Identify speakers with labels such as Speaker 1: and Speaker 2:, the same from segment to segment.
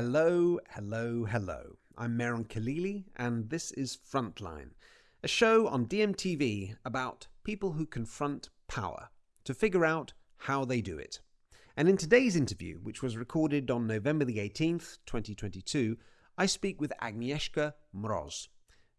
Speaker 1: Hello, hello, hello. I'm Mehran Khalili, and this is Frontline, a show on DMTV about people who confront power to figure out how they do it. And in today's interview, which was recorded on November the 18th, 2022, I speak with Agnieszka Mroz.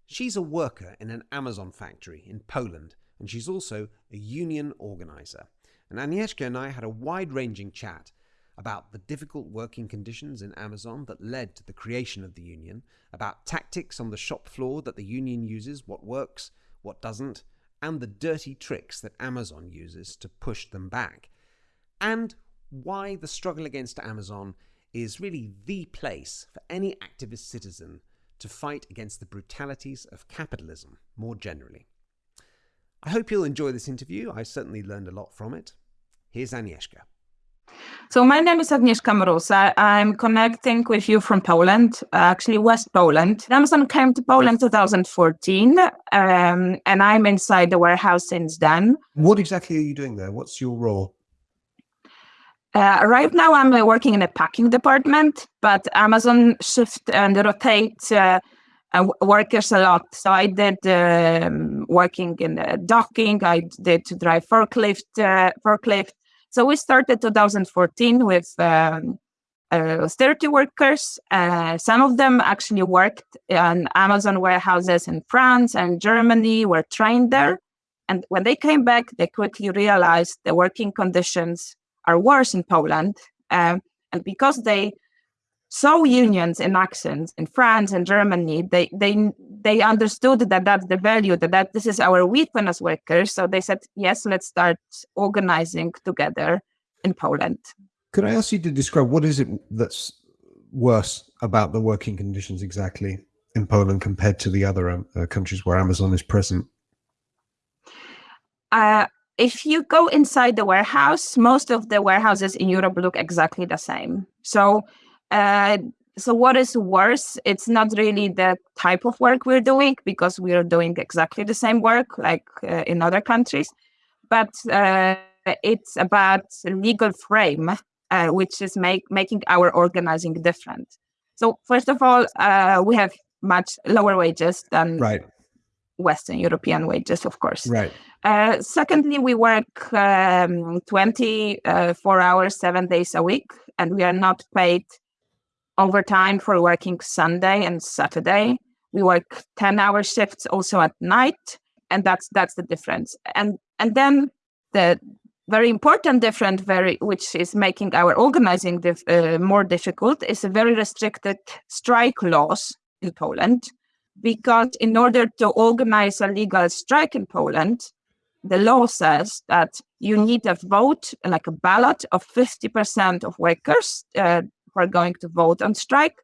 Speaker 1: She's a worker in an Amazon factory in Poland, and she's also a union organizer. And Agnieszka and I had a wide ranging chat about the difficult working conditions in Amazon that led to the creation of the union, about tactics on the shop floor that the union uses, what works, what doesn't, and the dirty tricks that Amazon uses to push them back, and why the struggle against Amazon is really the place for any activist citizen to fight against the brutalities of capitalism more generally. I hope you'll enjoy this interview. I certainly learned a lot from it. Here's Agnieszka.
Speaker 2: So my name is Agnieszka Mroz. I'm connecting with you from Poland, actually West Poland. Amazon came to Poland 2014, um, and I'm inside the warehouse since then.
Speaker 1: What exactly are you doing there? What's your role?
Speaker 2: Uh, right now, I'm uh, working in a packing department, but Amazon shift and rotate uh, uh workers a lot. So I did um, working in docking. I did to drive forklift, uh, forklift, so we started 2014 with um, uh, 30 workers. Uh, some of them actually worked in Amazon warehouses in France and Germany, were trained there. And when they came back, they quickly realized the working conditions are worse in Poland. Um, and because they saw unions in actions in France and Germany, they they they understood that that's the value that, that this is our weapon as workers. So they said, yes, let's start organizing together in Poland.
Speaker 1: Could I ask you to describe what is it that's worse about the working conditions exactly in Poland compared to the other um, uh, countries where Amazon is present?
Speaker 2: Uh, if you go inside the warehouse, most of the warehouses in Europe look exactly the same. So uh, so what is worse? It's not really the type of work we're doing because we are doing exactly the same work like uh, in other countries, but uh, it's about legal frame, uh, which is make, making our organizing different. So first of all, uh, we have much lower wages than
Speaker 1: right.
Speaker 2: Western European wages, of course.
Speaker 1: Right.
Speaker 2: Uh, secondly, we work um, 24 hours, seven days a week, and we are not paid overtime for working Sunday and Saturday. We work 10 hour shifts also at night. And that's that's the difference. And and then the very important difference, very which is making our organizing dif uh, more difficult, is a very restricted strike laws in Poland. Because in order to organize a legal strike in Poland, the law says that you need a vote, like a ballot of 50% of workers uh, are going to vote on strike,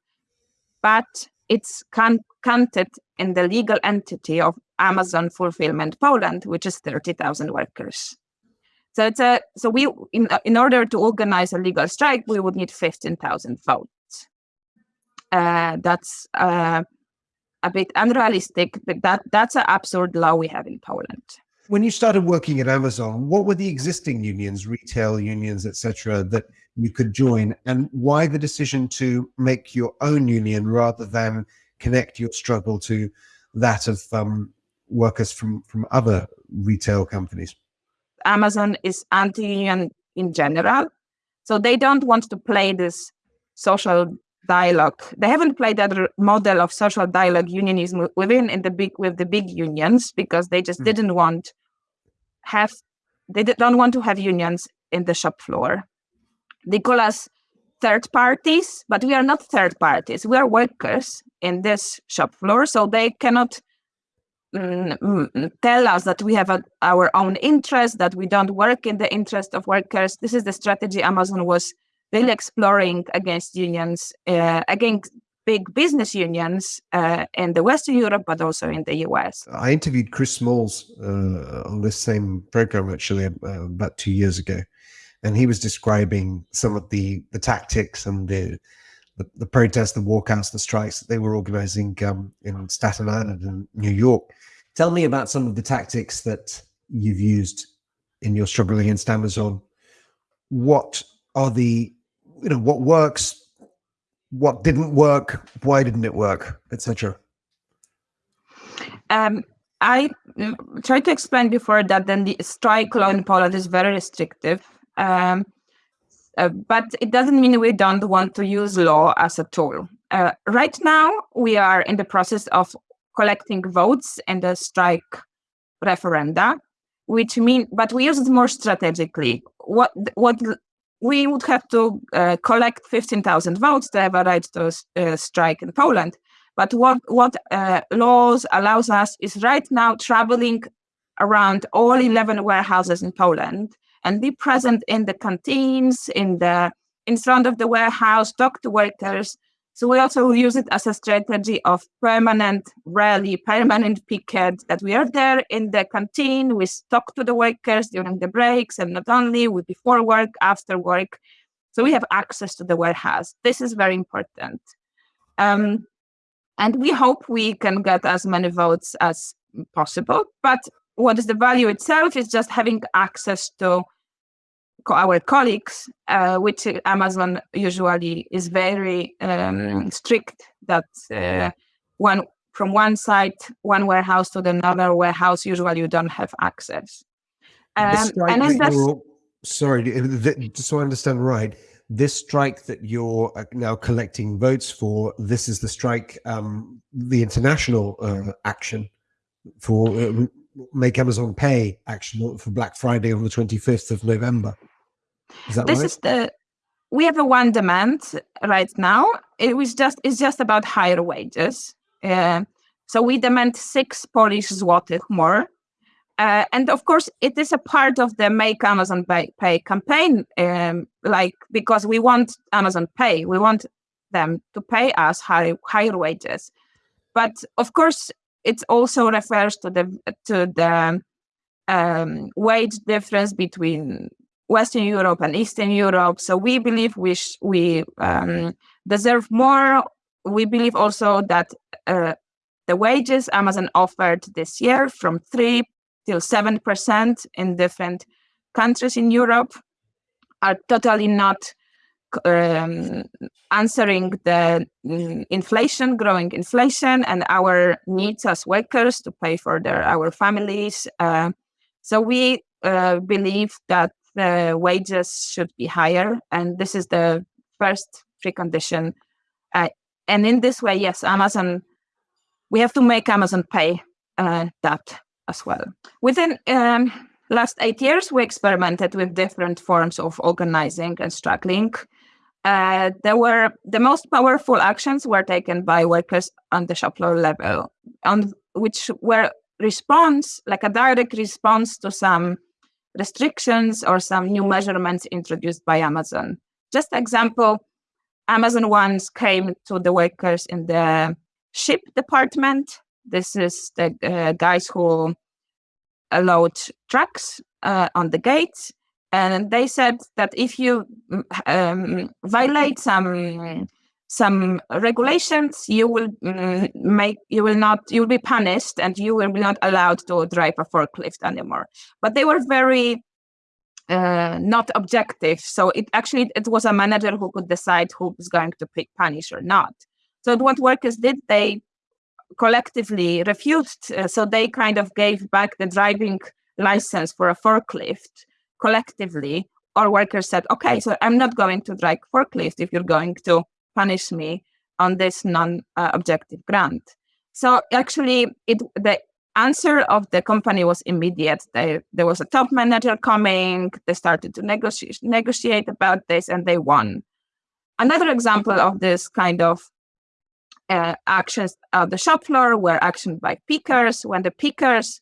Speaker 2: but it's counted in the legal entity of Amazon Fulfillment Poland, which is 30,000 workers. So it's a so we in in order to organize a legal strike, we would need 15,000 votes. Uh, that's uh, a bit unrealistic, but that that's an absurd law we have in Poland.
Speaker 1: When you started working at Amazon, what were the existing unions, retail unions, etc., that you could join and why the decision to make your own union rather than connect your struggle to that of um, workers from from other retail companies
Speaker 2: amazon is anti-union in general so they don't want to play this social dialogue they haven't played that model of social dialogue unionism within in the big with the big unions because they just mm. didn't want have they don't want to have unions in the shop floor they call us third parties, but we are not third parties. We are workers in this shop floor, so they cannot mm, mm, tell us that we have a, our own interest, that we don't work in the interest of workers. This is the strategy Amazon was really exploring against unions, uh, against big business unions uh, in the Western Europe, but also in the US.
Speaker 1: I interviewed Chris Smalls uh, on this same program actually uh, about two years ago and he was describing some of the the tactics and the the, the protests, the walkouts, the strikes that they were organizing um, in Staten Island and New York. Tell me about some of the tactics that you've used in your struggle against Amazon. What are the, you know, what works?
Speaker 3: what didn't work, why didn't it work, etc.
Speaker 2: Um, I mm, tried to explain before that then the strike law in Poland is very restrictive. Um, uh, but it doesn't mean we don't want to use law as a tool. Uh, right now, we are in the process of collecting votes in the strike referenda, which mean, but we use it more strategically. What what we would have to uh, collect 15,000 votes to have a right to uh, strike in Poland. But what what uh, laws allows us is right now traveling around all 11 warehouses in Poland and be present in the canteens, in the in front of the warehouse, talk to workers. So we also use it as a strategy of permanent rally, permanent picket, that we are there in the canteen, we talk to the workers during the breaks, and not only, with before work, after work. So we have access to the warehouse. This is very important. Um, and we hope we can get as many votes as possible. But what is the value itself is just having access to our colleagues, uh, which Amazon usually is very um, strict that uh, one from one site, one warehouse to another warehouse, usually you don't have access.
Speaker 3: Um, and sorry, just so I understand right, this strike that you're uh, now collecting votes for, this is the strike, um, the international uh, action for uh, Make Amazon Pay action for Black Friday on the 25th of November. Is that
Speaker 2: this
Speaker 3: right?
Speaker 2: is the we have a one demand right now. It was just it's just about higher wages. Uh, so we demand six Polish złotych more. Uh, and of course, it is a part of the Make Amazon Pay, pay campaign, um, like because we want Amazon Pay, we want them to pay us high, higher wages. But of course, it also refers to the to the um, wage difference between Western Europe and Eastern Europe. So we believe we we um, deserve more. We believe also that uh, the wages Amazon offered this year from three till seven percent in different countries in Europe are totally not um, answering the um, inflation, growing inflation, and our needs as workers to pay for their our families. Uh, so we uh, believe that the wages should be higher. And this is the first precondition. Uh, and in this way, yes, Amazon, we have to make Amazon pay uh, that as well. Within um, last eight years, we experimented with different forms of organizing and struggling. Uh, there were the most powerful actions were taken by workers on the shop floor level, on which were response, like a direct response to some restrictions or some new measurements introduced by Amazon. Just example, Amazon once came to the workers in the ship department. This is the uh, guys who load trucks uh, on the gates. And they said that if you um, violate some some regulations, you will mm, make you will not you will be punished and you will be not allowed to drive a forklift anymore. But they were very uh, not objective. So it actually it was a manager who could decide who was going to pick punish or not. So what workers did, they collectively refused. Uh, so they kind of gave back the driving license for a forklift collectively. Or workers said, okay, so I'm not going to drive forklift if you're going to punish me on this non-objective grant. So actually, it the answer of the company was immediate. They, there was a top manager coming. They started to negotiate negotiate about this, and they won. Another example of this kind of uh, actions on the shop floor were actioned by pickers when the pickers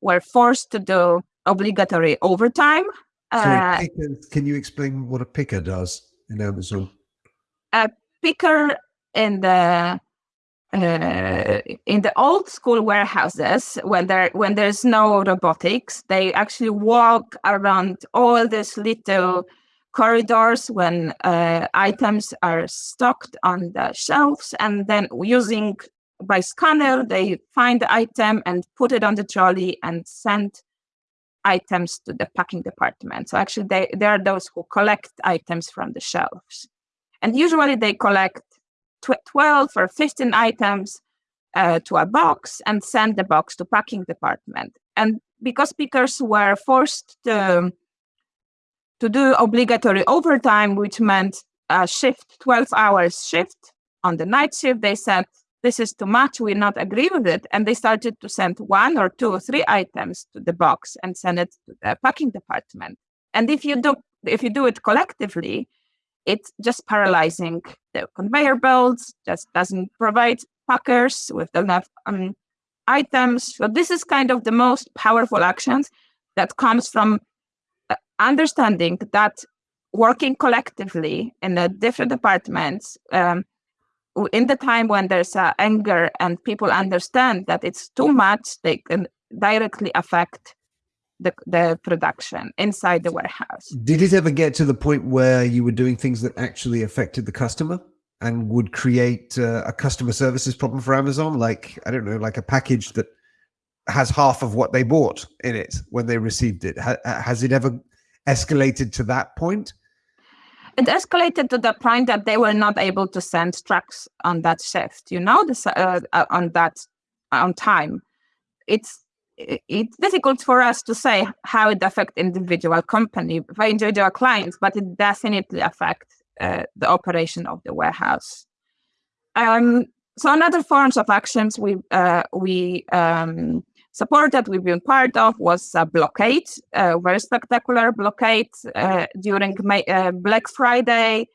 Speaker 2: were forced to do obligatory overtime.
Speaker 3: Sorry, uh, pickers, can you explain what a picker does in Amazon?
Speaker 2: A picker in the uh, in the old school warehouses when there when there's no robotics. They actually walk around all these little corridors when uh, items are stocked on the shelves and then using by scanner they find the item and put it on the trolley and send items to the packing department. So actually they, they are those who collect items from the shelves And usually they collect 12 or 15 items uh, to a box and send the box to packing department. And because pickers were forced to, to do obligatory overtime, which meant a shift, 12 hours shift on the night shift, they said, this is too much, we not agree with it. And they started to send one or two or three items to the box and send it to the packing department. And if you do if you do it collectively, it's just paralyzing the conveyor belts, just doesn't provide packers with enough um, items. So this is kind of the most powerful actions that comes from uh, understanding that working collectively in the different departments um, in the time when there's uh, anger and people understand that it's too much, they can directly affect the, the production inside the warehouse.
Speaker 3: Did it ever get to the point where you were doing things that actually affected the customer and would create uh, a customer services problem for Amazon? Like, I don't know, like a package that has half of what they bought in it when they received it. Ha has it ever escalated to that point?
Speaker 2: It escalated to the point that they were not able to send trucks on that shift, you know, this, uh, uh on that on time. It's it's difficult for us to say how it affects individual company, individual clients, but it definitely affects uh, the operation of the warehouse. Um, so another forms of actions we uh, we um, supported, we've been part of, was a blockade, a very spectacular blockade uh, during May, uh, Black Friday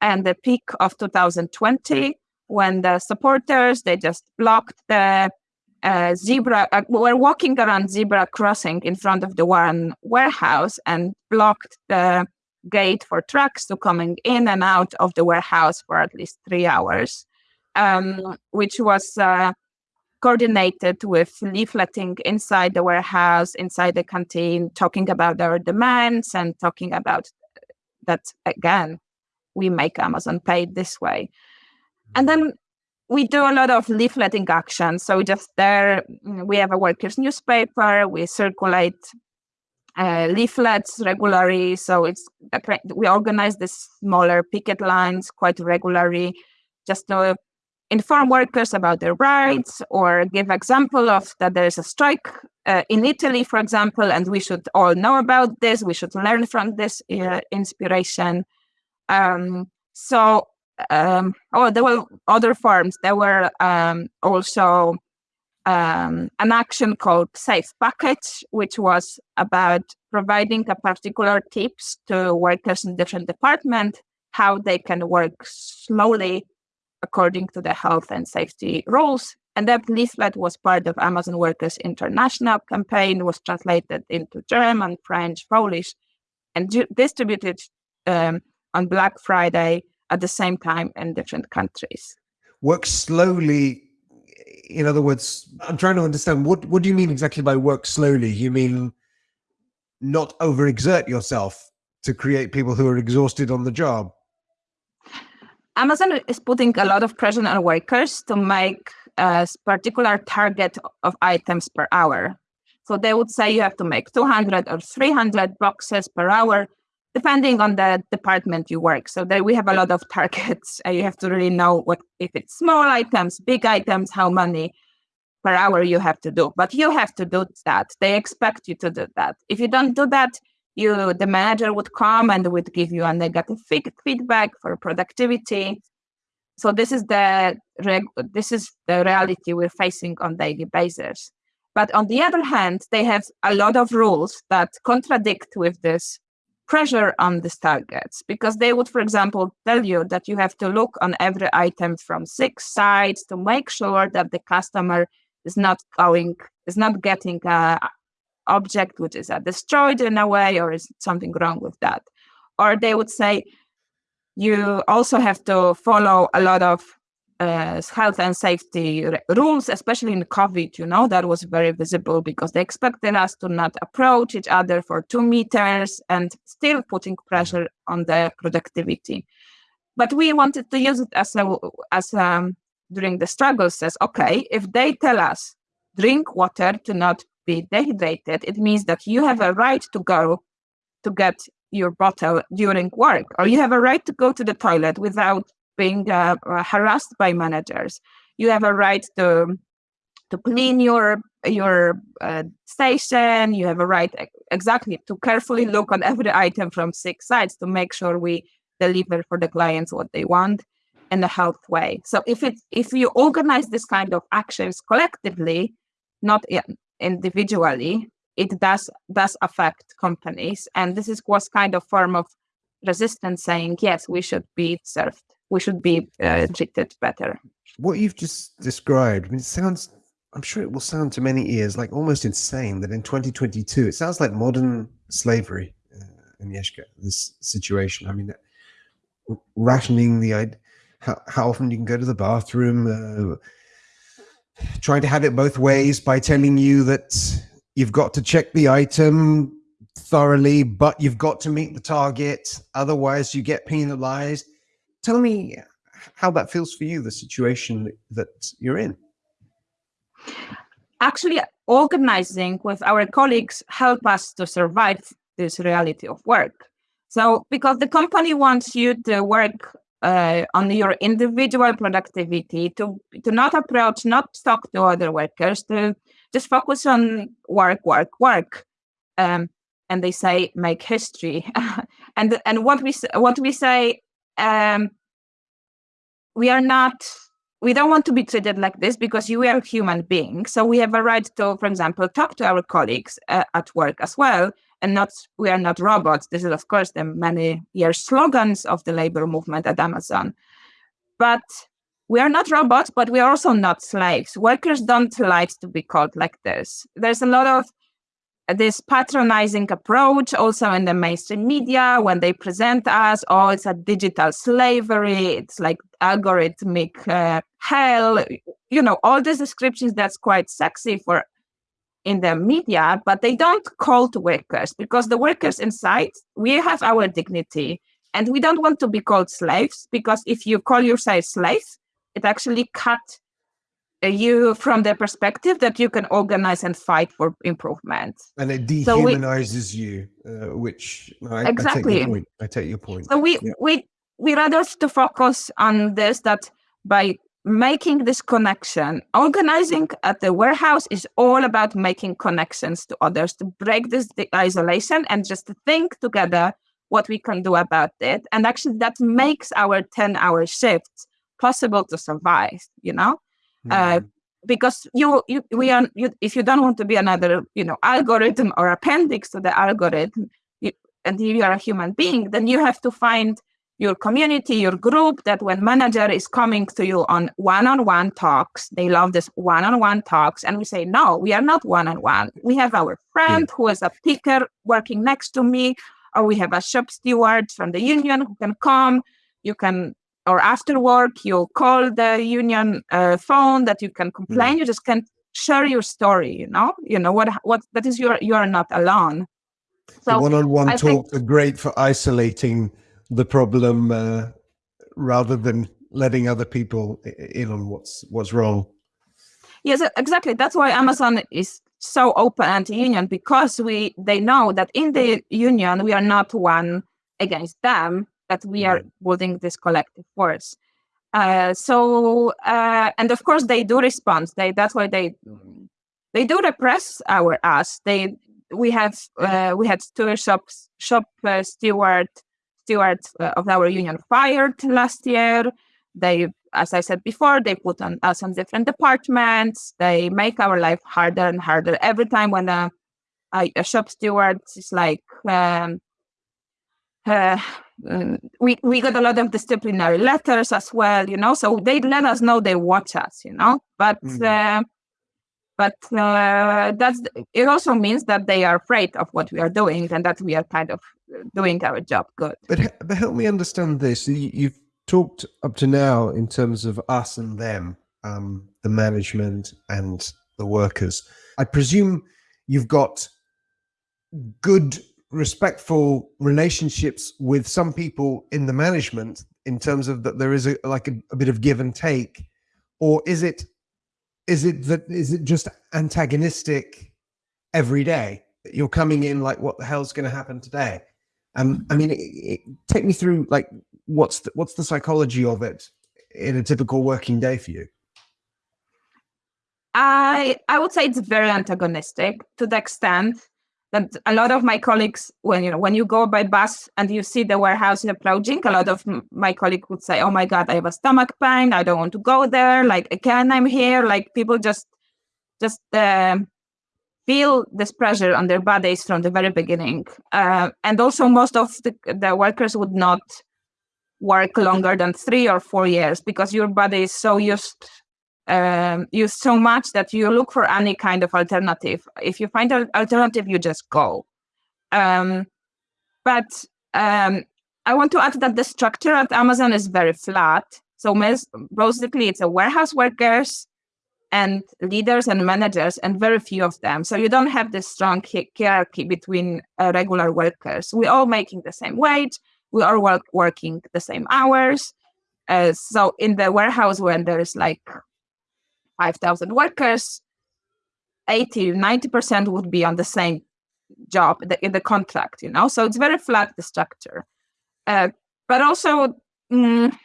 Speaker 2: and the peak of 2020, when the supporters they just blocked the zebra uh, were walking around zebra crossing in front of the one warehouse and blocked the gate for trucks to coming in and out of the warehouse for at least three hours, um, which was uh, coordinated with leafleting inside the warehouse, inside the canteen, talking about our demands and talking about that again, we make Amazon pay this way. And then we do a lot of leafleting actions. So just there, we have a workers' newspaper. We circulate uh, leaflets regularly. So it's we organize the smaller picket lines quite regularly, just to inform workers about their rights or give example of that there is a strike uh, in Italy, for example, and we should all know about this. We should learn from this uh, inspiration. Um, so um, oh, there were other forms. There were um, also um, an action called Safe Package, which was about providing a particular tips to workers in different departments how they can work slowly according to the health and safety rules. And that leaflet was part of Amazon Workers International campaign, was translated into German, French, Polish, and distributed um, on Black Friday at the same time in different countries.
Speaker 3: Work slowly. In other words, I'm trying to understand what what do you mean exactly by work slowly? You mean not overexert yourself to create people who are exhausted on the job?
Speaker 2: Amazon is putting a lot of pressure on workers to make a particular target of items per hour. So they would say you have to make 200 or 300 boxes per hour depending on the department you work. So there we have a lot of targets. you have to really know what if it's small items, big items, how many per hour you have to do. But you have to do that. They expect you to do that. If you don't do that, you the manager would come and would give you a negative feedback for productivity. So this is the this is the reality we're facing on daily basis. But on the other hand, they have a lot of rules that contradict with this pressure on these targets because they would, for example, tell you that you have to look on every item from six sides to make sure that the customer is not going, is not getting a object which is uh, destroyed in a way or is something wrong with that. Or they would say you also have to follow a lot of uh, health and safety rules, especially in COVID, you know, that was very visible because they expected us to not approach each other for two meters and still putting pressure on the productivity. But we wanted to use it as a, as um, during the struggle says, okay, if they tell us drink water to not be dehydrated, it means that you have a right to go to get your bottle during work, or you have a right to go to the toilet without being uh, uh harassed by managers. You have a right to to clean your your uh, station. You have a right exactly to carefully look on every item from six sides to make sure we deliver for the clients what they want in a health way. So if it if you organize this kind of actions collectively, not individually, it does does affect companies, and this is was kind of form of resistance saying yes, we should be served, we should be uh, treated better.
Speaker 3: What you've just described, I mean, it sounds. I'm sure it will sound to many ears like almost insane that in 2022 it sounds like modern slavery. Uh, Agnieszka, this situation. I mean, rationing the how, how often you can go to the bathroom, uh, trying to have it both ways by telling you that you've got to check the item thoroughly, but you've got to meet the target. Otherwise, you get penalized. Tell me how that feels for you, the situation that you're in.
Speaker 2: Actually, organizing with our colleagues help us to survive this reality of work. So, because the company wants you to work uh, on your individual productivity to to not approach not talk to other workers to just focus on work work work um, and they say make history and and what we what we say um, we are not we don't want to be treated like this because you are a human beings so we have a right to for example talk to our colleagues uh, at work as well and not we are not robots. This is of course the many years slogans of the labor movement at Amazon. But we are not robots, but we are also not slaves. Workers don't like to be called like this. There's a lot of this patronizing approach also in the mainstream media when they present us oh it's a digital slavery it's like algorithmic uh, hell you know all these descriptions that's quite sexy for in the media, but they don't call to workers because the workers inside, we have our dignity and we don't want to be called slaves because if you call yourself slaves, it actually cut you from the perspective that you can organize and fight for improvement.
Speaker 3: And it dehumanizes so we, you, uh, which I, exactly. I take your point. I take your point.
Speaker 2: So we, yeah. we, we rather to focus on this that by making this connection. Organizing at the warehouse is all about making connections to others, to break this isolation and just to think together what we can do about it. And actually, that makes our 10 hour shifts possible to survive, you know? Mm. Uh, hmm. because you, you we are you, if you don't want to be another you know algorithm or appendix to the algorithm you, and you are a human being then you have to find your community, your group, that when manager is coming to you on one-on-one talks, they love this one-on-one talks. And we say, no, we are not one-on-one. We have our friend yeah. who is a picker working next to me, or we have a shop steward from the union who can come. You can, or after work, you call the union uh, phone that you can complain. Mm. You just can share your story, you know, you know what, what, that is your, you are not alone.
Speaker 3: So one-on-one talks are great for isolating the problem uh, rather than letting other people in on what's what's wrong.
Speaker 2: Yes, exactly. That's why Amazon is so open anti-union because we they know that in the union we are not one against them, that we are building this collective force. Uh, so uh, and of course they do respond. They that's why they they do repress our us. They we have uh, we had two shops shop uh, steward stewards uh, of our union fired last year. They, as I said before, they put on us on different departments. They make our life harder and harder every time when a, a, a shop steward is like, um, uh, mm, we we got a lot of disciplinary letters as well, you know. So they let us know they watch us, you know. But mm-hmm. uh, but uh, that's it also means that they are afraid of what we are doing and that we are kind of doing our job good
Speaker 3: but, but help me understand this you've talked up to now in terms of us and them um, the management and the workers i presume you've got good respectful relationships with some people in the management in terms of that there is a like a, a bit of give and take? Or is it is it that is it just antagonistic every day? That you're coming in like what the hell's going to happen today? Um, I mean, it, it, take me through like what's the, what's the psychology of it in a typical working day for you?
Speaker 2: I I would say it's very antagonistic to the extent that a lot of my colleagues, when you know, when you go by bus and you see the warehouse approaching, a lot of my colleagues would say, "Oh my God, I have a stomach pain. I don't want to go there. Like again, I'm here." Like people just just uh, feel this pressure on their bodies from the very beginning, uh, and also most of the, the workers would not work longer than three or four years because your body is so used um, use so much that you look for any kind of alternative. If you find an alternative, you just go. Um, but um, I want to add that the structure at Amazon is very flat. So basically, it's a warehouse workers and leaders and managers, and very few of them. So you don't have this strong hierarchy between uh, regular workers. We're all making the same wage. We are work working the same hours. Uh, so in the warehouse, when there's like 5,000 workers, 80, 90% would be on the same job in the contract, you know? So it's very flat, the structure. Uh, but also, mm,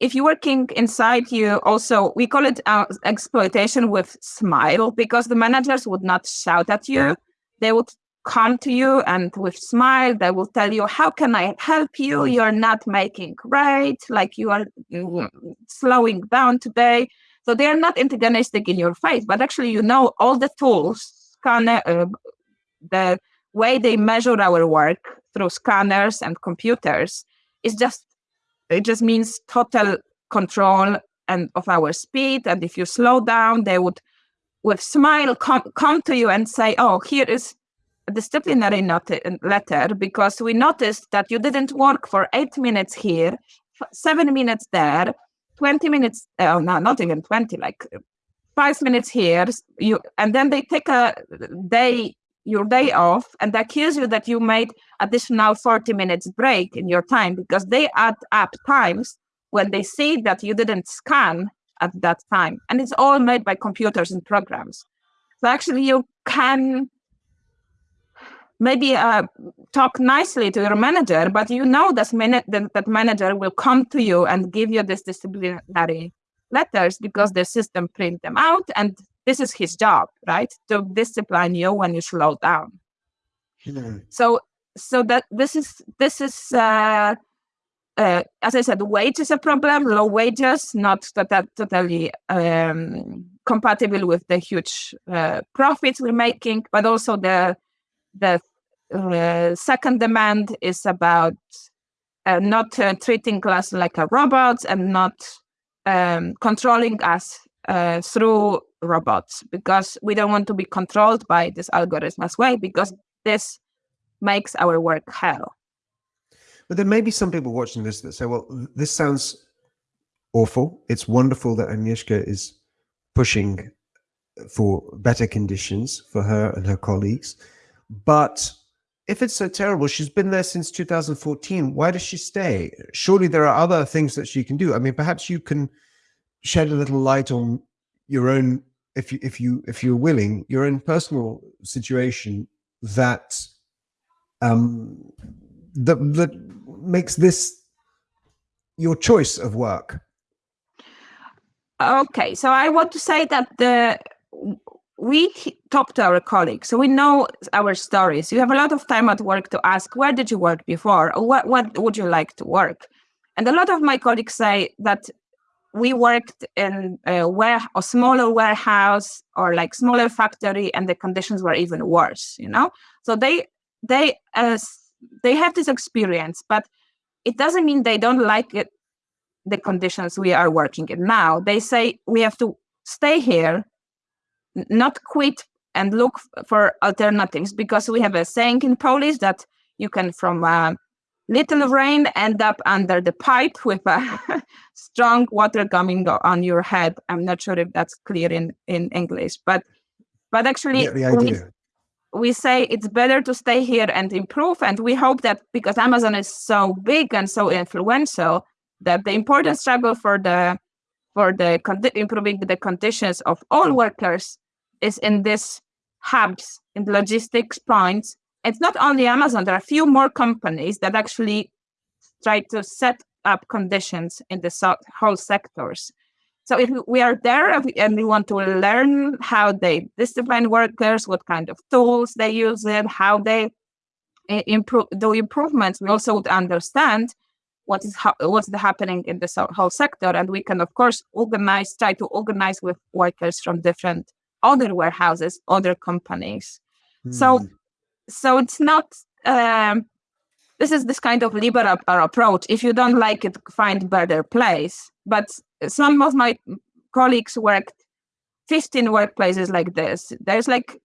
Speaker 2: if you're working inside, you also, we call it uh, exploitation with smile because the managers would not shout at you. They would come to you and with smile, they will tell you, how can I help you? You're not making great, like you are mm, slowing down today. So they are not antagonistic in your face, but actually you know all the tools, scanner, uh, the way they measure our work through scanners and computers is just it just means total control and of our speed. And if you slow down, they would with smile come, come to you and say, oh, here is a disciplinary not- letter because we noticed that you didn't work for eight minutes here, seven minutes there, 20 minutes, uh, no, not even 20, like five minutes here, you, and then they take a day, your day off, and they accuse you that you made additional 40 minutes break in your time because they add up times when they see that you didn't scan at that time. And it's all made by computers and programs. So actually you can maybe uh, talk nicely to your manager, but you know that, that, that manager will come to you and give you this disciplinary letters because the system print them out and this is his job, right? To discipline you when you slow down. Mm-hmm. So so that this is this is uh, uh, as I said, wage is a problem. Low wages, not that totally um, compatible with the huge uh, profits we're making, but also the the uh, second demand is about uh, not uh, treating us like a robot and not um, controlling us uh, through robots because we don't want to be controlled by this algorithm as well because this makes our work hell.
Speaker 3: But there may be some people watching this that say, well, this sounds awful. It's wonderful that Agnieszka is pushing for better conditions for her and her colleagues. But if it's so terrible, she's been there since 2014. Why does she stay? Surely there are other things that she can do. I mean, perhaps you can shed a little light on your own, if you if you if you're willing, your own personal situation that um that that makes this your choice of work.
Speaker 2: Okay, so I want to say that the we talk to our colleagues, so we know our stories. You have a lot of time at work to ask, where did you work before? Or what, what would you like to work? And a lot of my colleagues say that we worked in a, ware- a smaller warehouse or like smaller factory and the conditions were even worse, you know? So they, they, uh, they have this experience, but it doesn't mean they don't like it, the conditions we are working in now. They say we have to stay here not quit and look for alternatives because we have a saying in Polish that you can from a little rain end up under the pipe with a strong water coming on your head. I'm not sure if that's clear in, in English, but but actually we, we say it's better to stay here and improve. And we hope that because Amazon is so big and so influential, that the important struggle for the for the improving the conditions of all workers is in this hubs in logistics points it's not only Amazon. There are a few more companies that actually try to set up conditions in the so- whole sectors. So if we are there and we want to learn how they discipline workers, what kind of tools they use it, how they eh, improve do improvements, we also would understand what is ha- what's happening in the so- whole sector, and we can of course organize, try to organize with workers from different other warehouses, other companies. Mm. So, hmm. so it's not. Um, this is this kind of liberal approach. If you don't like it, find better place. But some of my colleagues worked 15 workplaces like this. There's like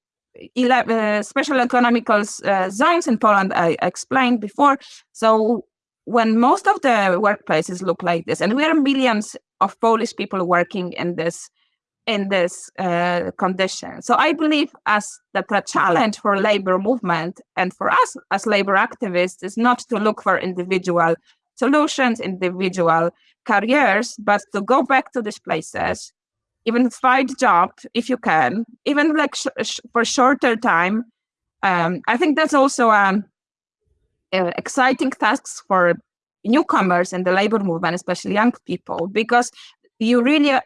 Speaker 2: 11 uh, special economical uh, zones in Poland, I explained before. So when most of the workplaces look like this, and we are millions of Polish people working in this in this uh, condition. So I believe as that the challenge for labor movement and for us as labor activists is not to look for individual solutions, individual careers, but to go back to these places, even find job if you can, even like sh- sh- for shorter time. Um, I think that's also um, uh, exciting tasks for newcomers in the labor movement, especially young people, because you really uh,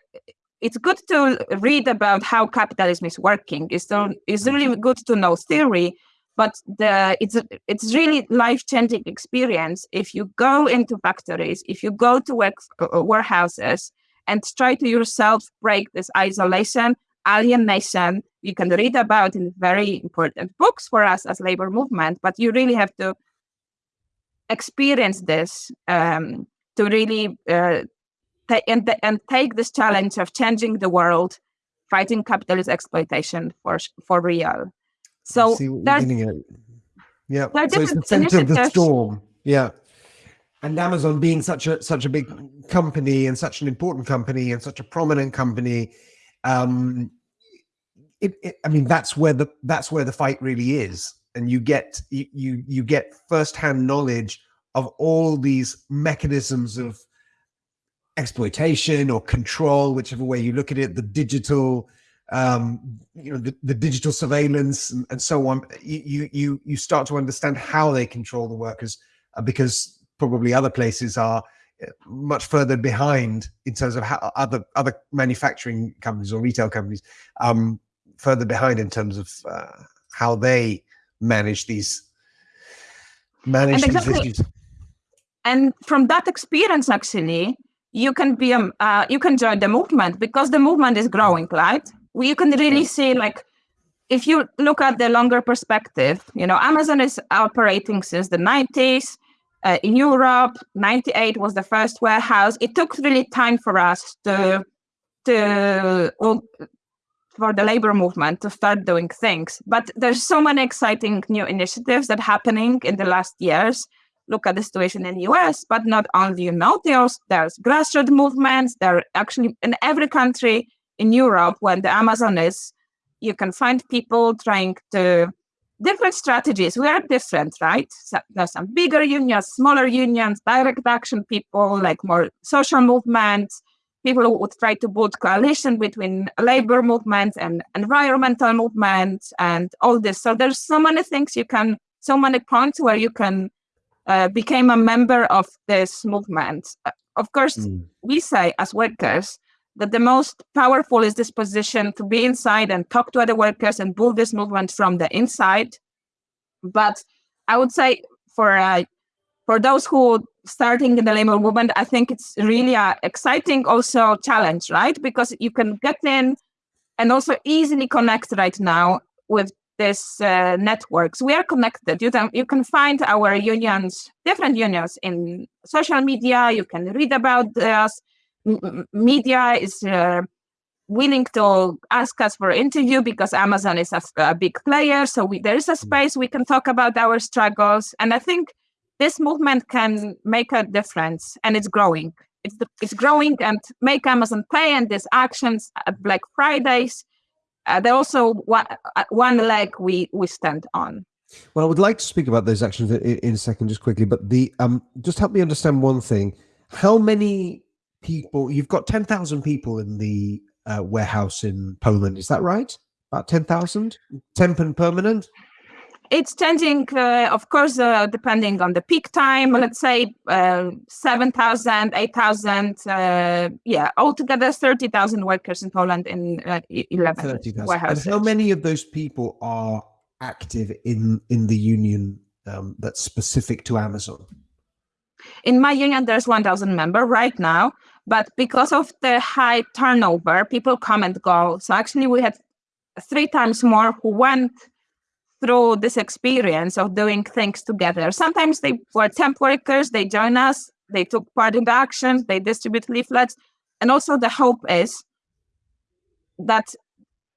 Speaker 2: it's good to read about how capitalism is working. It's, to, it's really good to know theory, but the it's it's really life changing experience if you go into factories, if you go to work, uh, warehouses, and try to yourself break this isolation, alienation. You can read about in very important books for us as labor movement, but you really have to experience this um, to really uh, and, and take this challenge of changing the world, fighting capitalist exploitation for for real. So
Speaker 3: there's, yeah, so it's the center of the storm. Yeah, and Amazon being such a such a big company and such an important company and such a prominent company, um, it, it, I mean that's where the that's where the fight really is, and you get you you, get firsthand knowledge of all these mechanisms of exploitation or control, whichever way you look at it, the digital, um, you know, the, the digital surveillance and, and, so on. You you you start to understand how they control the workers uh, because probably other places are uh, much further behind in terms of how other other manufacturing companies or retail companies um, further behind in terms of uh, how they manage these manage exactly, these issues.
Speaker 2: And from that experience, actually, you can be um, uh, you can join the movement because the movement is growing right? You can really see like if you look at the longer perspective you know amazon is operating since the 90s uh, in europe 98 was the first warehouse. It took really time for us to to for the labor movement to start doing things but there's so many exciting new initiatives that happening in the last years look at the situation in the US, but not only, you know, there's, there's grassroots movements. There are actually in every country in Europe, when the Amazon is, you can find people trying to different strategies. We are different, right? So there's some bigger unions, smaller unions, direct action people, like more social movements, people who would try to build coalition between labor movements and environmental movements and all this. So there's so many things you can, so many points where you can uh, became a member of this movement. Uh, of course, mm. we say as workers that the most powerful is this position to be inside and talk to other workers and build this movement from the inside. But I would say for uh, for those who starting in the labor movement, I think it's really a exciting also challenge, right? Because you can get in and also easily connect right now with these uh, networks. We are connected. You can, you can find our unions, different unions in social media. You can read about us. M- media is uh, willing to ask us for interview because Amazon is a, a big player. So we, there is a mm. space we can talk about our struggles. And I think this movement can make a difference and it's growing. It's, the, it's growing and make Amazon pay and these actions at Black Fridays uh, they're also one, uh, one leg we we stand on.
Speaker 3: Well, I would like to speak about those actions in, in a second, just quickly. But the um, just help me understand one thing: how many people? You've got ten thousand people in the uh, warehouse in Poland. Is that right? About ten thousand, temp and permanent.
Speaker 2: It's changing, uh, of course, uh, depending on the peak time. Let's say uh, 7,000, 8,000, uh, yeah, altogether 30,000 workers in Poland in uh, 11 warehouses.
Speaker 3: And how many of those people are active in, in the union um, that's specific to Amazon?
Speaker 2: In my union, there's 1,000 member right now, but because of the high turnover, people come and go. So actually, we had three times more who went through this experience of doing things together. Sometimes they were temp workers, they join us, they took part in the actions, they distribute leaflets. And also the hope is that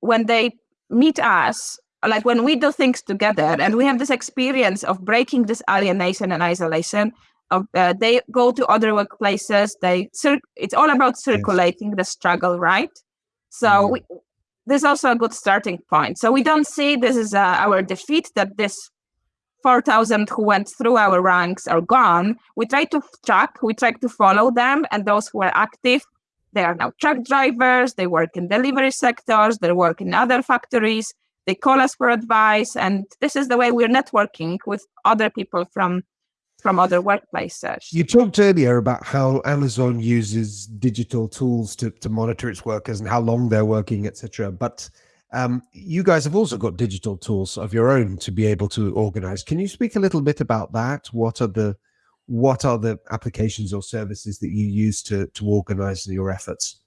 Speaker 2: when they meet us, like when we do things together and we have this experience of breaking this alienation and isolation, of, uh, they go to other workplaces, they it's all about circulating the struggle, right? So mm-hmm. we, this is also a good starting point. So we don't see this as uh, our defeat that this 4,000 who went through our ranks are gone. We try to track, we try to follow them, and those who are active, they are now truck drivers, they work in delivery sectors, they work in other factories, they call us for advice, and this is the way we're networking with other people from from other workplaces.
Speaker 3: You talked earlier about how Amazon uses digital tools to, to monitor its workers and how long they're working, etc. But um, you guys have also got digital tools of your own to be able to organize. Can you speak a little bit about that? What are the what are the applications or services that you use to to organize your efforts?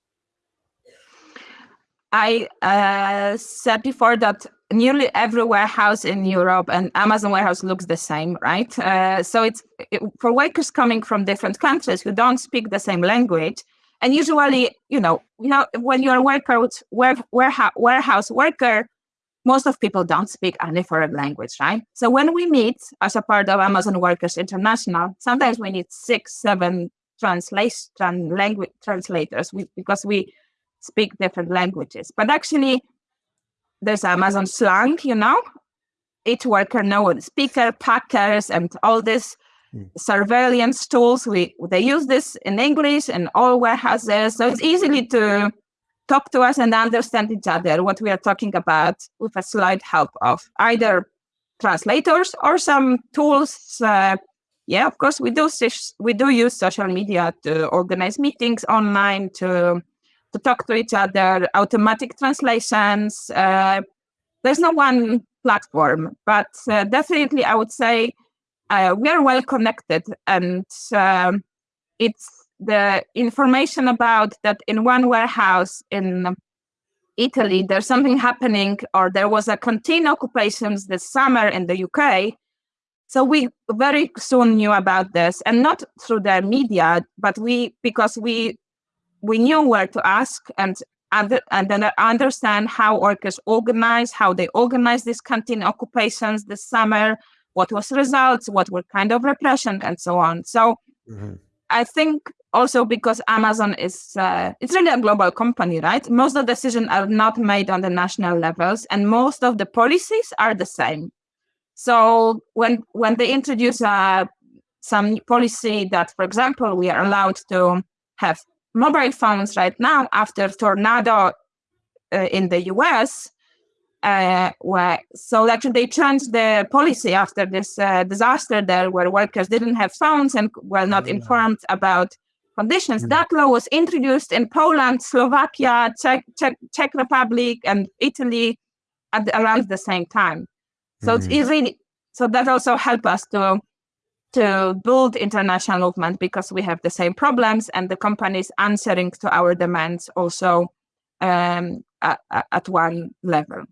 Speaker 2: I uh, said before that nearly every warehouse in Europe and Amazon warehouse looks the same, right? Uh, so it's it, for workers coming from different countries who don't speak the same language. And usually, you know, you know, when you're a worker, ware, warehouse, warehouse worker, most of people don't speak any foreign language, right? So when we meet as a part of Amazon Workers International, sometimes we need six, seven translation language translators we, because we speak different languages. But actually, there's Amazon slang, you know. Each worker knows speaker, packers, and all this mm. surveillance tools. We they use this in English and all warehouses, so it's easily to talk to us and understand each other what we are talking about with a slight help of either translators or some tools. Uh, yeah, of course, we do we do use social media to organize meetings online to to talk to each other, automatic translations. Uh, there's no one platform, but uh, definitely I would say uh, we are well connected and um, it's the information about that in one warehouse in Italy, there's something happening, or there was a canteen occupations this summer in the UK. So we very soon knew about this, and not through the media, but we because we we knew where to ask and and then understand how workers organize, how they organize these canteen occupations this summer, what was results, what were kind of repression, and so on. So mm-hmm. I think also because Amazon is uh, it's really a global company, right? Most of the decisions are not made on the national levels, and most of the policies are the same. So when when they introduce uh, some policy that, for example, we are allowed to have mobile phones right now after tornado uh, in the US. Uh, where so actually they changed the policy after this uh, disaster there, where workers didn't have phones and were not informed about conditions. Mm. That law was introduced in Poland, Slovakia, Czech, Czech, Czech Republic, and Italy at around the same time. So mm. it's really so that also helped us to to build international movement because we have the same problems and the companies answering to our demands also um, at, at, one level.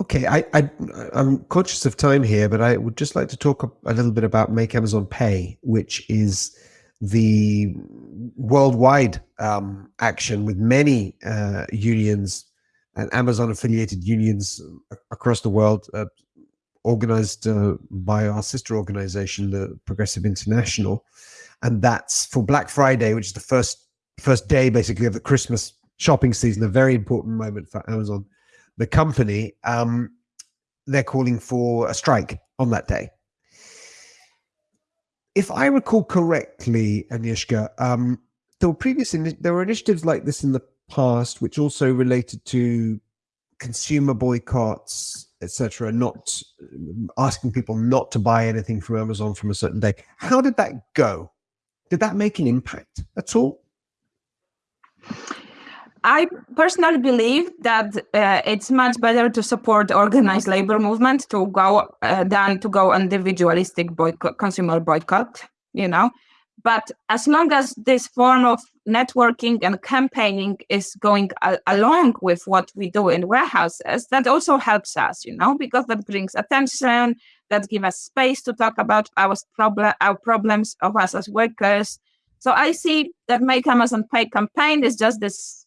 Speaker 3: Okay, I, I, am conscious of time here, but I would just like to talk a, a little bit about Make Amazon Pay, which is the worldwide um, action with many uh, unions and Amazon affiliated unions across the world, uh, organized uh, by our sister organization, the Progressive International, and that's for Black Friday, which is the first first day basically of the Christmas shopping season, a very important moment for Amazon, the company. Um, they're calling for a strike on that day. If I recall correctly, Agnieszka, um, there were previous there were initiatives like this in the past, which also related to consumer boycotts etc., not asking people not to buy anything from Amazon from a certain day. How did that go? Did that make an impact at all?
Speaker 2: I personally believe that uh, it's much better to support organized labor movement to go uh, than to go individualistic boycott, consumer boycott. You know, but as long as this form of networking and campaigning is going along with what we do in warehouses, that also helps us. You know, because that brings attention, that gives us space to talk about our problem, our problems of us as workers. So I see that Make Amazon Pay campaign is just this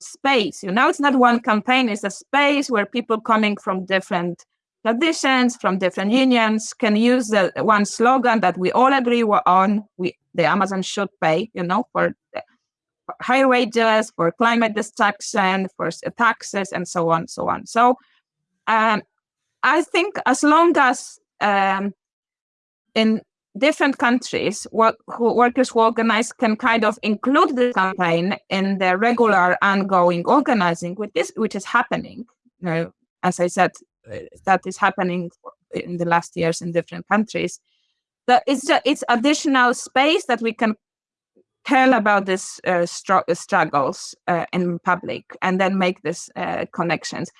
Speaker 2: space. You know, it's not one campaign, it's a space where people coming from different traditions, from different unions can use the one slogan that we all agree on. We the Amazon should pay, you know, for higher wages, for climate destruction, for taxes, and so on, so on. So um, I think as long as um, in different countries, work, workers who organize can kind of include the campaign in their regular ongoing organizing, with this, which is happening. You know, as I said, that is happening in the last years in different countries. That it's just, it's additional space that we can tell about these uh, str- struggles uh, in public and then make these uh, connections.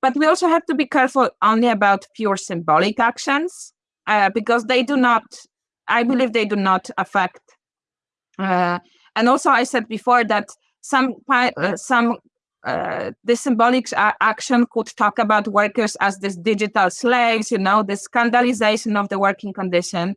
Speaker 2: But we also have to be careful only about pure symbolic actions because they do not, I believe they do not affect. And also, I said before that some some uh, symbolic action could talk about workers as these digital slaves, you know, the scandalization of the working condition.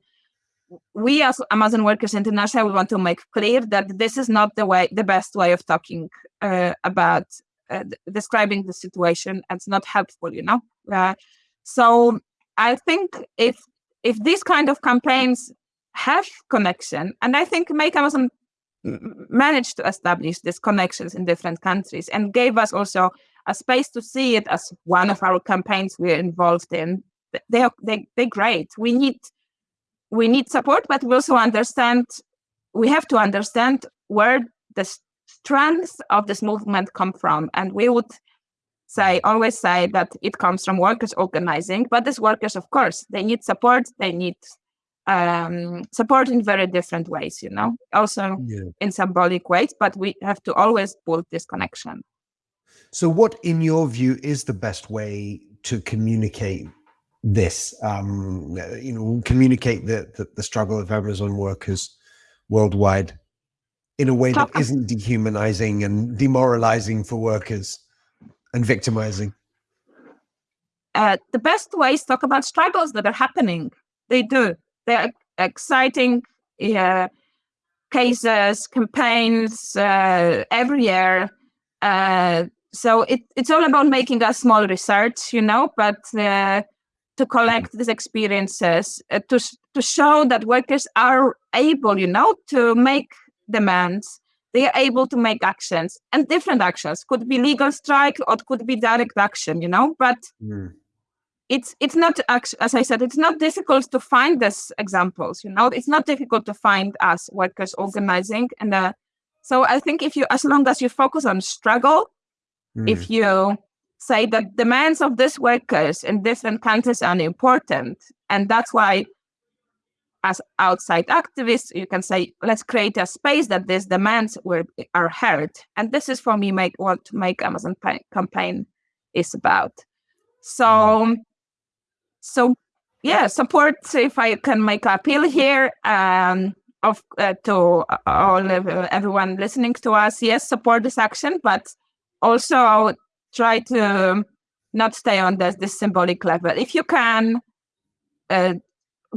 Speaker 2: We as Amazon Workers International, we want to make clear that this is not the way, the best way of talking uh, about uh, describing the situation. It's not helpful, you know. Uh, so I think if if these kind of campaigns have connection, and I think Make Amazon managed to establish these connections in different countries and gave us also a space to see it as one of our campaigns we're involved in. They are they they're great. We need we need support, but we also understand we have to understand where the strengths of this movement come from, and we would say always say that it comes from workers organizing but these workers of course they need support they need um, support in very different ways you know also yeah. in symbolic ways but we have to always build this connection
Speaker 3: so what in your view is the best way to communicate this um, you know communicate the, the, the struggle of amazon workers worldwide in a way that isn't dehumanizing and demoralizing for workers and victimizing?
Speaker 2: Uh, the best way is talk about struggles that are happening. They do. They're exciting cases, campaigns uh, every year. Uh, so it, it's all about making a small research, you know, but uh, to collect these experiences, uh, to, to show that workers are able, you know, to make demands they are able to make actions and different actions could be legal strike or could be direct action you know but mm. It's it's not as i said it's not difficult to find these examples you know it's not difficult to find us workers organizing and uh, so i think if you as long as you focus on struggle mm. if you say that demands of these workers in different countries are important and that's why as outside activists, you can say, let's create a space that these demands were, are heard. And this is for me make what Make Amazon campaign is about. So, so yeah, support, if I can make appeal here um, of uh, to all everyone listening to us, yes, support this action, but also try to not stay on this, this symbolic level. If you can, uh,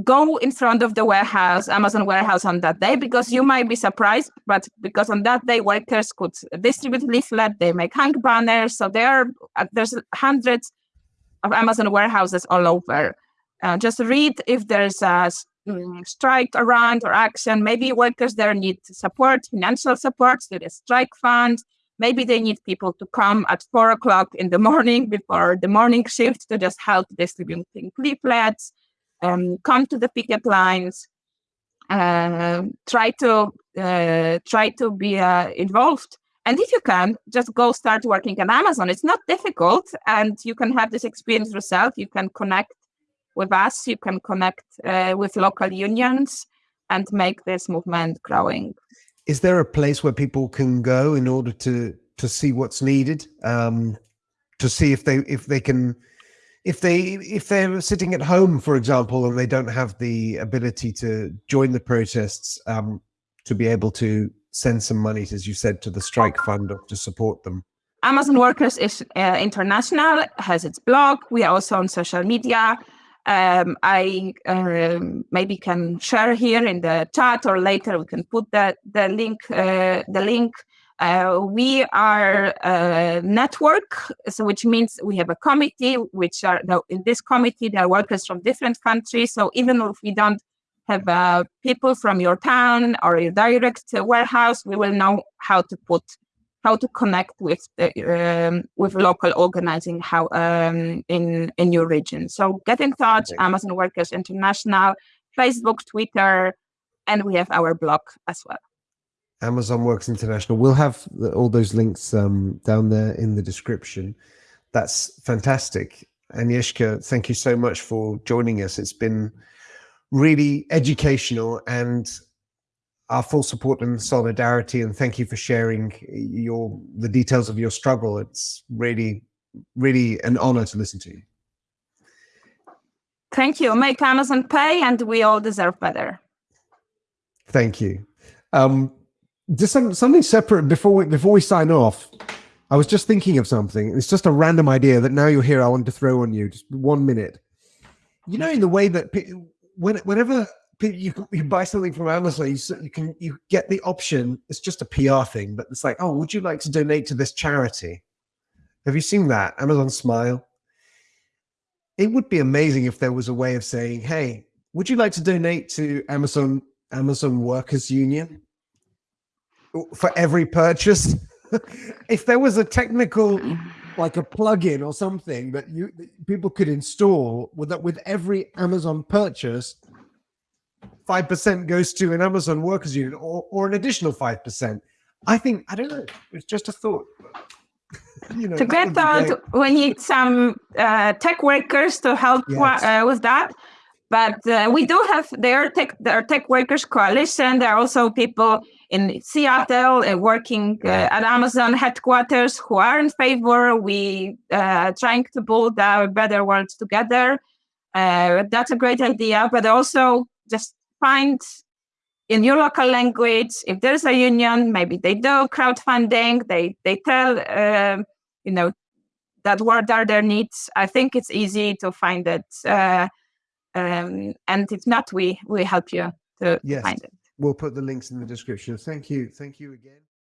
Speaker 2: go in front of the warehouse, Amazon warehouse on that day, because you might be surprised, but because on that day workers could distribute leaflet, they make hang banners. So there are uh, there's hundreds of Amazon warehouses all over. Uh, just read if there's a um, strike around or action. Maybe workers there need support, financial support, to the strike fund. Maybe they need people to come at four o'clock in the morning before the morning shift to just help distributing leaflets um, come to the picket lines, uh, try to uh, try to be uh, involved. And if you can, just go start working at Amazon. It's not difficult, and you can have this experience yourself. You can connect with us. You can connect uh, with local unions and make this movement growing.
Speaker 3: Is there a place where people can go in order to to see what's needed? Um, to see if they if they can if they if they're sitting at home, for example, and they don't have the ability to join the protests, um, to be able to send some money, as you said, to the strike fund to support them.
Speaker 2: Amazon Workers is uh, International has its blog. We are also on social media. Um, I uh, maybe can share here in the chat, or later we can put the the link uh, the link uh, we are a network, so which means we have a committee, which are in this committee there are workers from different countries. So even if we don't have uh, people from your town or your direct warehouse, we will know how to put how to connect with the, um, with local organizing how um, in in your region. So get in touch. Amazon Workers International, Facebook, Twitter, and we have our blog as well.
Speaker 3: Amazon Works International. We'll have all those links um, down there in the description. That's fantastic. Agnieszka, thank you so much for joining us. It's been really educational and our full support and solidarity. And thank you for sharing your the details of your struggle. It's really, really an honor to listen to you.
Speaker 2: Thank you. Make Amazon pay and we all deserve better.
Speaker 3: Thank you. Um, just some, something separate before we before we sign off. I was just thinking of something. It's just a random idea that now you're here. I want to throw on you. Just one minute. You know, in the way that when whenever you, you buy something from Amazon, you, you can you get the option. It's just a PR thing, but it's like, oh, would you like to donate to this charity? Have you seen that Amazon Smile? It would be amazing if there was a way of saying, hey, would you like to donate to Amazon Amazon Workers Union? for every purchase. if there was a technical, like a plugin or something that you people could install with that with every Amazon purchase, five percent goes to an Amazon workers unit or, or an additional five percent. I think I don't know. It's just a thought.
Speaker 2: you know, to get that, we need some uh, tech workers to help yes. uh, with that. But uh, we do have their tech, their tech workers coalition. There are also people in Seattle uh, working uh, at Amazon headquarters who are in favor. We uh, trying to build a better world together. Uh, that's a great idea, but also just find in your local language if there's a union, maybe they do crowdfunding. They they tell uh, you know that what are their needs. I think it's easy to find it. Uh, um, and if not, we we help you to yes. find it.
Speaker 3: We'll put the links in the description. Thank you. Thank you again.